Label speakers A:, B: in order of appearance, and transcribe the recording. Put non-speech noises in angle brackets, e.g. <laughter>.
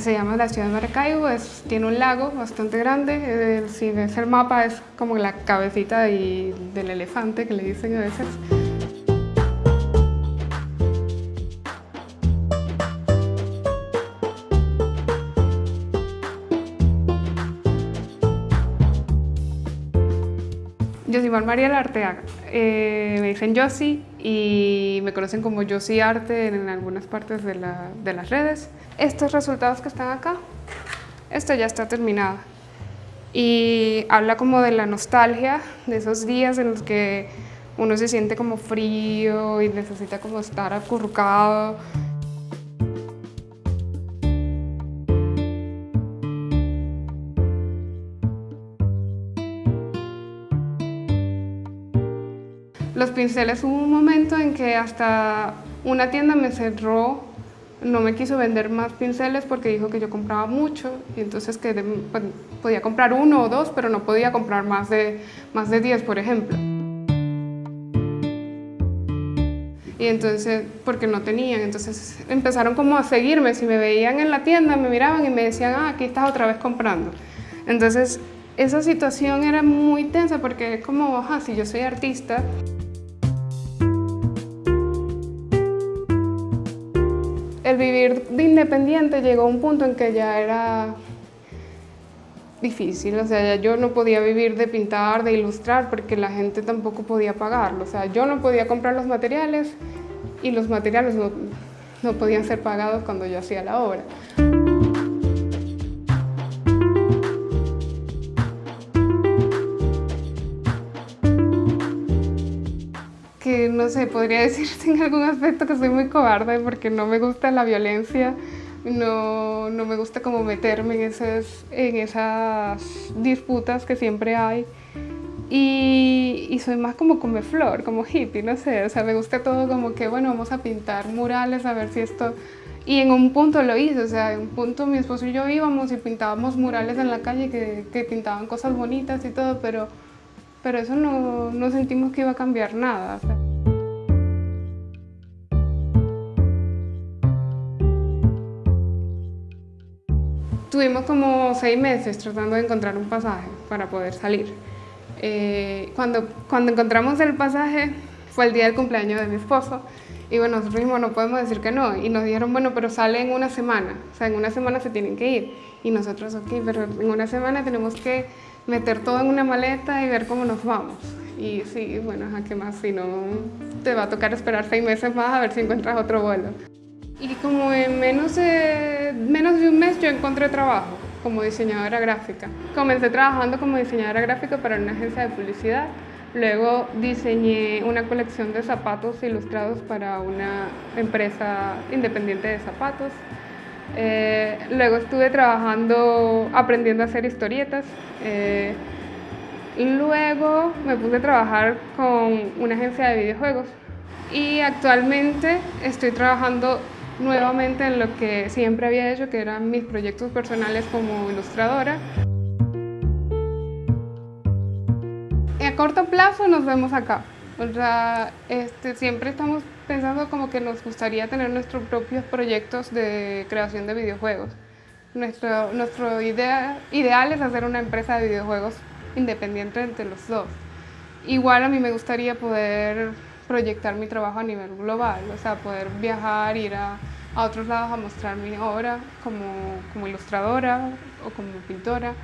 A: Se llama la ciudad de Maracaibo, es, tiene un lago bastante grande, eh, si ves el mapa es como la cabecita y del elefante que le dicen a veces. Yo soy María Arteaga, eh, me dicen Yossi y me conocen como Yossi Arte en algunas partes de, de, las redes. Estos resultados que están acá, esto ya está terminado y habla como de la nostalgia, de esos días en los que uno se siente como frío y necesita como estar acurrucado. Los pinceles hubo un momento en que hasta una tienda me cerró, no me quiso vender más pinceles porque dijo que yo compraba mucho y entonces que pues, podía comprar uno o dos, pero no podía comprar más de, más de 10, por ejemplo. Y entonces, porque no tenían, entonces empezaron como a seguirme, si me veían en la tienda, me miraban y me decían, ah, aquí estás otra vez comprando. Entonces, esa situación era muy tensa porque es como, ajá, si yo soy artista, el vivir de independiente llegó a un punto en que ya era difícil, o sea, yo no podía vivir de pintar, de ilustrar, porque la gente tampoco podía pagarlo, o sea, yo no podía comprar los materiales y los materiales no, no podían ser pagados cuando yo hacía la obra. No sé, podría <laughs> decirse en algún aspecto que soy muy cobarde porque no me gusta la violencia, no, no me gusta como meterme en esas, en esas disputas que siempre hay. Y, y, soy más como come flor, como hippie, no sé, o sea, me gusta todo como que, bueno, vamos a pintar murales, a ver si esto... Y en un punto lo hice, o sea, en un punto mi esposo y yo íbamos y pintábamos murales en la calle que, que pintaban cosas bonitas y todo, pero, pero eso no, no sentimos que iba a cambiar nada. Tuvimos como seis meses tratando de encontrar un pasaje para poder salir. Eh, cuando, cuando encontramos el pasaje fue el día del cumpleaños de mi esposo y bueno, nosotros mismos no podemos decir que no y nos dijeron, bueno, pero sale en una semana, o sea, en una semana se tienen que ir y nosotros, ok, pero en una semana tenemos que meter todo en una maleta y ver cómo nos vamos. Y sí, bueno, ¿a qué más? Si no, te va a tocar esperar seis meses más a ver si encuentras otro vuelo. Y como en menos de, menos de un mes yo encontré trabajo como diseñadora gráfica. Comencé trabajando como diseñadora gráfica para una agencia de publicidad. Luego diseñé una colección de zapatos ilustrados para una empresa independiente de zapatos. Eh, luego estuve trabajando, aprendiendo a hacer historietas. Eh, luego me puse a trabajar con una agencia de videojuegos. Y actualmente estoy trabajando nuevamente en lo que siempre había hecho, que eran mis proyectos personales como ilustradora. A corto plazo nos vemos acá. O sea, este, siempre estamos pensando como que nos gustaría tener nuestros propios proyectos de creación de videojuegos. Nuestro, nuestro idea, ideal es hacer una empresa de videojuegos independiente entre los dos. Igual a mí me gustaría poder proyectar mi trabajo a nivel global, o sea, poder viajar, ir a, otros lados a mostrar mi obra como, como ilustradora o como pintora.